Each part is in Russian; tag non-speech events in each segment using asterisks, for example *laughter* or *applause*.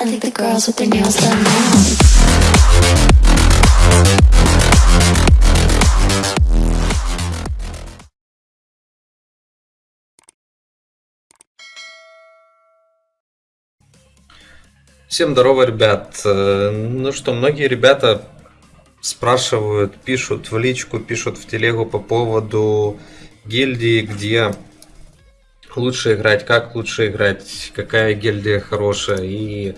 I think the girls with their nails done now. Всем здорово, ребят. Э, Ну что, многие ребята спрашивают, пишут в личку, пишут в телегу по поводу гильдии, где лучше играть, как лучше играть, какая гильдия хорошая. И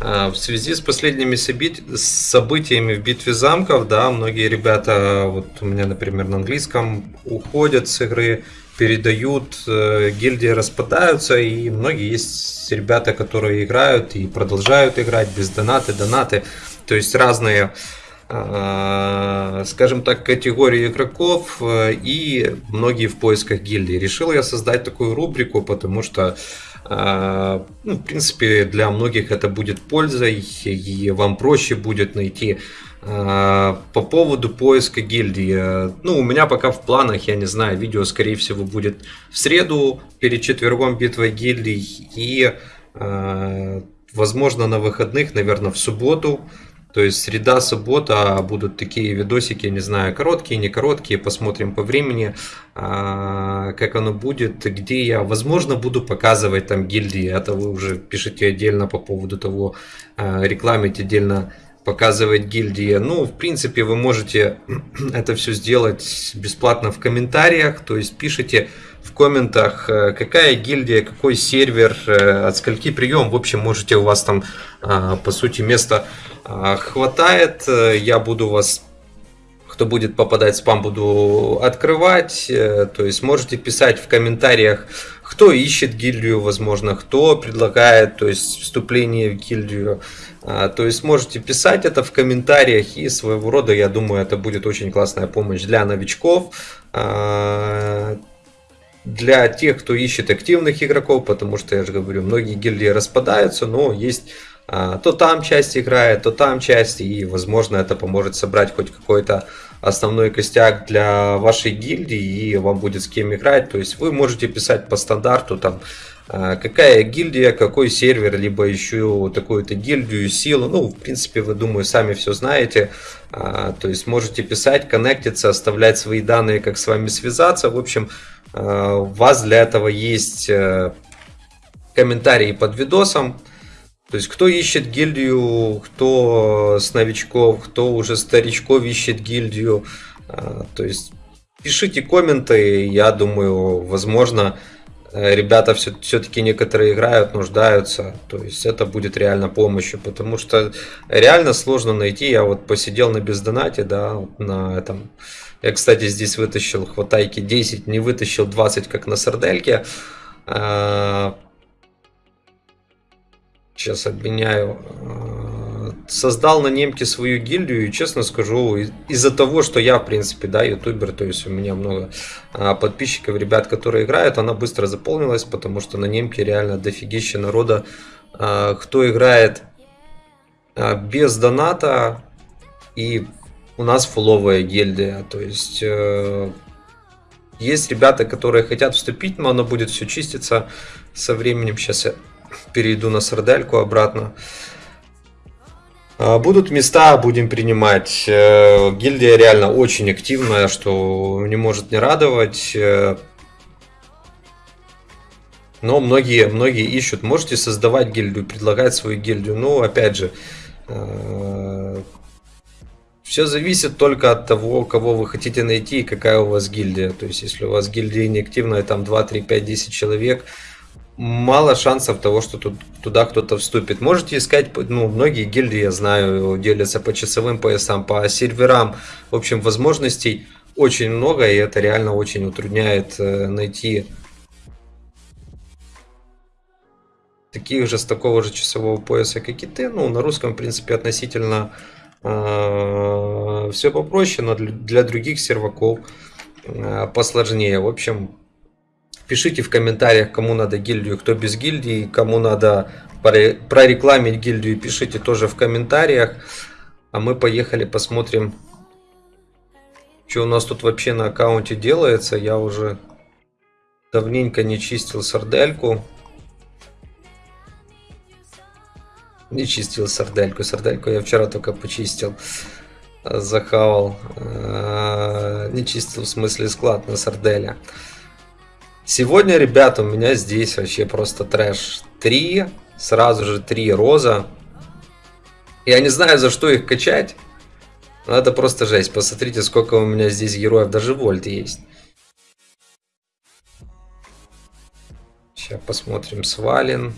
а, в связи с последними событиями в битве замков, да, многие ребята, вот у меня, например, на английском, уходят с игры, передают, э, гильдии распадаются, и многие есть ребята, которые играют и продолжают играть без донаты, донаты, то есть разные скажем так, категории игроков э, и многие в поисках гильдии. Решил я создать такую рубрику, потому что а, ну, в принципе, для многих это будет пользой, и вам проще будет найти по поводу поиска гильдии. э, Ну, у меня пока в планах, я не знаю, видео, скорее всего, будет в среду перед четвергом битвой гильдий и, возможно, на выходных, наверное, в субботу. То есть среда, суббота будут такие видосики, не знаю, короткие, не короткие, посмотрим по времени, а, как оно будет, где я, возможно, буду показывать там гильдии, это вы уже пишите отдельно по поводу того, а, рекламить отдельно показывать гильдии. Ну, в принципе, вы можете *clears throat* это все сделать бесплатно в комментариях, то есть пишите в комментах, э, какая гильдия, какой сервер, э, от скольки прием. В общем, можете у вас там, а, по сути, места а, хватает. Э, Я буду вас кто будет попадать в спам, буду открывать. Э, То есть можете писать в комментариях, кто ищет гильдию, возможно, кто предлагает то есть, вступление в гильдию. А, То есть можете писать это в комментариях и своего рода, я думаю, это будет очень классная помощь для новичков. а, Для тех, кто ищет активных игроков, потому что, я же говорю, многие гильдии распадаются, но есть а, то там часть играет, то там часть, и, возможно, это поможет собрать хоть какой-то основной костяк для вашей гильдии, и вам будет с кем играть. То есть вы можете писать по стандарту, там, а, какая гильдия, какой сервер, либо еще такую-то гильдию, силу. Ну, в принципе, вы, думаю, сами все знаете. А, То есть можете писать, коннектиться, оставлять свои данные, как с вами связаться. В общем, а, у вас для этого есть э, комментарии под видосом. То есть, кто ищет гильдию, кто с новичков, кто уже старичков ищет гильдию. А, То есть, пишите комменты, я думаю, возможно, э, ребята все, все-таки некоторые играют, нуждаются. То есть, это будет реально помощью, потому что реально сложно найти. Я вот посидел на бездонате, да, на этом. Я, кстати, здесь вытащил хватайки 10, не вытащил 20, как на сардельке. Сейчас обменяю. Э, Создал на немке свою гильдию и, честно скажу, из- из-за того, что я, в принципе, да, ютубер, то есть у меня много а, подписчиков, ребят, которые играют, она быстро заполнилась, потому что на немке реально дофигища народа, а, кто играет а, без доната, и у нас фуловая гильдия, то есть э, есть ребята, которые хотят вступить, но оно будет все чиститься со временем. Сейчас я перейду на сардельку обратно. А, Будут места, будем принимать. Э, Гильдия реально очень активная, что не может не радовать. Э, Но многие, многие ищут. Можете создавать гильдию, предлагать свою гильдию. Ну, опять же, все зависит только от того, кого вы хотите найти и какая у вас гильдия. То есть, если у вас гильдия неактивная, там 2, 3, 5, 10 человек, мало шансов того, что тут, туда кто-то вступит. Можете искать, ну, многие гильдии, я знаю, делятся по часовым поясам, по серверам. В общем, возможностей очень много, и это реально очень утрудняет э, найти таких же с такого же часового пояса, как и ты. Ну, на русском, в принципе, относительно все попроще, но для, для других серваков э, посложнее. В общем, Пишите в комментариях, кому надо гильдию, кто без гильдии, кому надо проре- прорекламить гильдию, пишите тоже в комментариях. А мы поехали посмотрим, что у нас тут вообще на аккаунте делается. Я уже давненько не чистил сардельку. Не чистил сардельку. Сардельку я вчера только почистил. Захавал. Э, Не чистил в смысле склад на сарделя. Сегодня, ребята, у меня здесь вообще просто трэш. Три, сразу же три роза. Я не знаю, за что их качать. Но это просто жесть. Посмотрите, сколько у меня здесь героев. Даже вольт есть. Сейчас посмотрим. Свален.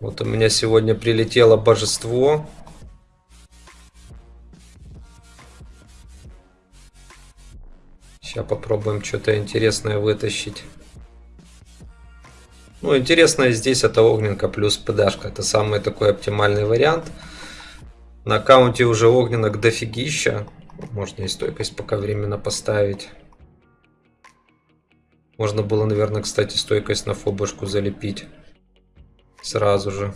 Вот у меня сегодня прилетело божество. Сейчас попробуем что-то интересное вытащить. Ну, интересное здесь это огненка плюс ПДшка. Это самый такой оптимальный вариант. На аккаунте уже огненок дофигища. Можно и стойкость пока временно поставить. Можно было, наверное, кстати, стойкость на фобушку залепить. Сразу же.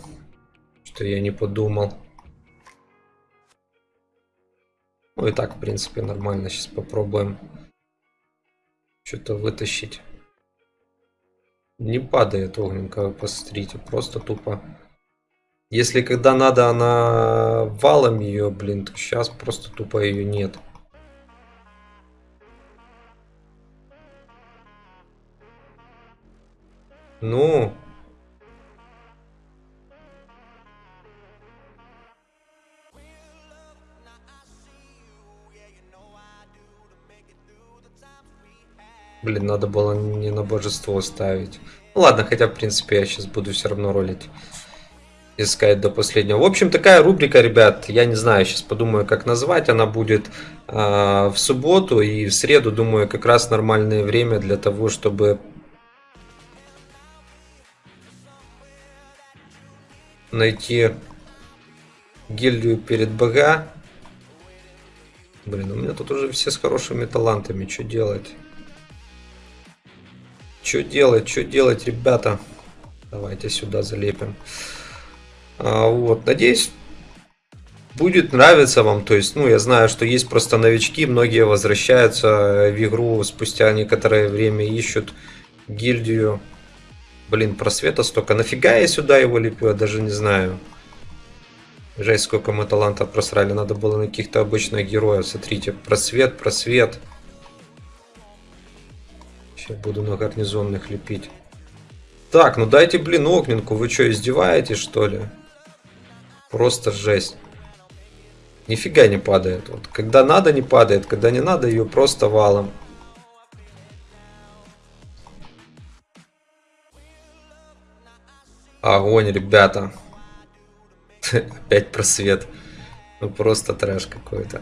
Что я не подумал. Ну и так, в принципе, нормально. Сейчас попробуем что-то вытащить. Не падает огненка, посмотрите. Просто тупо. Если когда надо, она валом ее, блин, то сейчас просто тупо ее нет. Ну. Блин, надо было не на божество ставить. Ну ладно, хотя в принципе я сейчас буду все равно ролить. Искать до последнего. В общем, такая рубрика, ребят. Я не знаю, сейчас подумаю, как назвать. Она будет э, в субботу и в среду, думаю, как раз нормальное время для того, чтобы найти гильдию перед БГ. Блин, у меня тут уже все с хорошими талантами. Что делать? Что делать? Что делать, ребята? Давайте сюда залепим. А, вот, надеюсь, будет нравиться вам. То есть, ну, я знаю, что есть просто новички, многие возвращаются в игру спустя некоторое время, ищут гильдию. Блин, просвета столько. Нафига я сюда его лепю, я даже не знаю. Жесть, сколько мы талантов просрали. Надо было на каких-то обычных героев. Смотрите, просвет, просвет. Сейчас буду на гарнизонных лепить. Так, ну дайте, блин, огненку. Вы что, издеваетесь, что ли? Просто жесть. Нифига не падает. Вот, когда надо, не падает. Когда не надо, ее просто валом. Огонь, ребята. *laughs* Опять просвет. Ну просто трэш какой-то.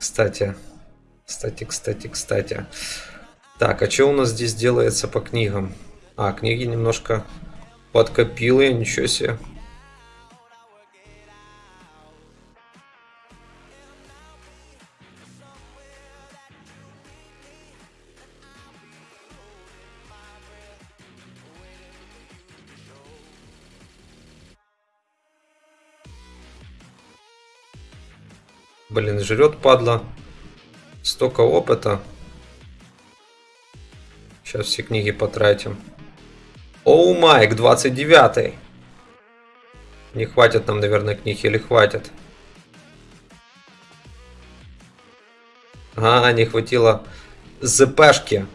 Кстати. Кстати, кстати, кстати. Так, а что у нас здесь делается по книгам? А, книги немножко подкопил я, ничего себе. Блин, жрет падла. Столько опыта. Сейчас все книги потратим. Оу, Майк, 29 Не хватит нам, наверное, книг или хватит? А, не хватило ЗПшки.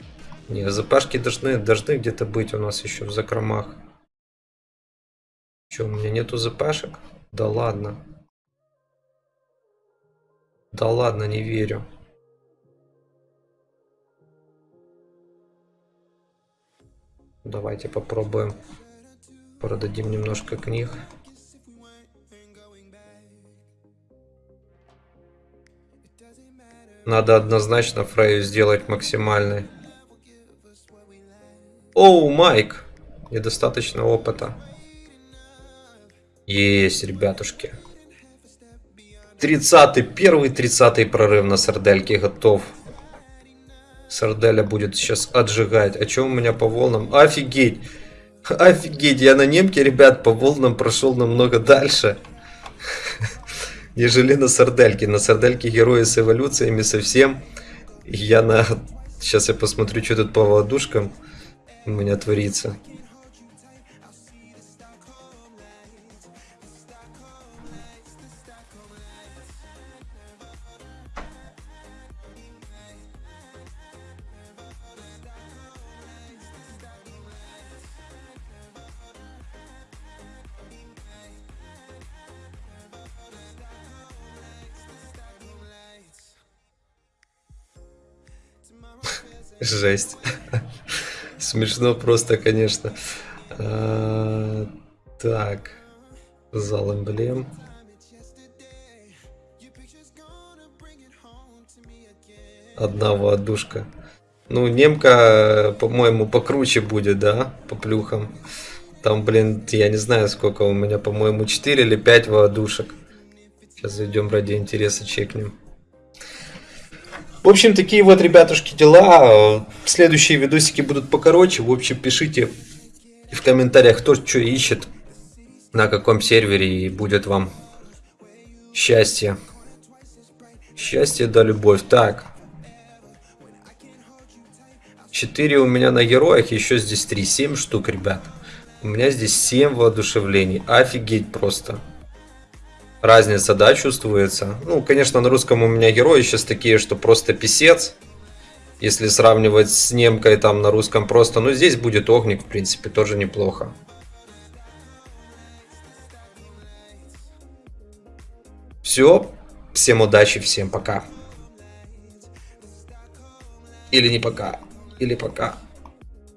Не, ЗПшки должны, должны где-то быть у нас еще в закромах. Че, у меня нету ЗПшек? Да ладно. Да ладно, не верю. Давайте попробуем. Продадим немножко книг. Надо однозначно Фрею сделать максимальной. Оу, Майк! Недостаточно опыта. Есть, ребятушки. 30-й, первый 30-й прорыв на сардельке готов. Сарделя будет сейчас отжигать. А что у меня по волнам? Офигеть! Офигеть, я на немке, ребят, по волнам прошел намного дальше. *laughs* Нежели на сардельке. На сардельке герои с эволюциями совсем. Я на... Сейчас я посмотрю, что тут по водушкам у меня творится. Жесть. Смешно просто, конечно. А, Так. Зал эмблем. Одна воодушка. Ну, немка, по-моему, покруче будет, да, по плюхам. Там, блин, я не знаю, сколько у меня, по-моему, 4 или 5 воодушек. Сейчас зайдем ради интереса, чекнем. В общем, такие вот, ребятушки, дела. Следующие видосики будут покороче. В общем, пишите в комментариях, кто что ищет, на каком сервере, и будет вам счастье. Счастье да любовь. Так. 4 у меня на героях, еще здесь 3. 7 штук, ребят. У меня здесь 7 воодушевлений. Офигеть просто. Разница, да, чувствуется. Ну, конечно, на русском у меня герои сейчас такие, что просто писец. Если сравнивать с немкой там на русском просто. Но здесь будет огник, в принципе, тоже неплохо. Все. Всем удачи, всем пока. Или не пока. Или пока.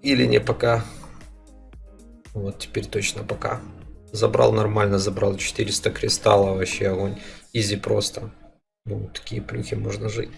Или не пока. Вот теперь точно пока. Забрал нормально, забрал 400 кристаллов, вообще огонь. Изи просто. Ну, такие плюхи можно жить.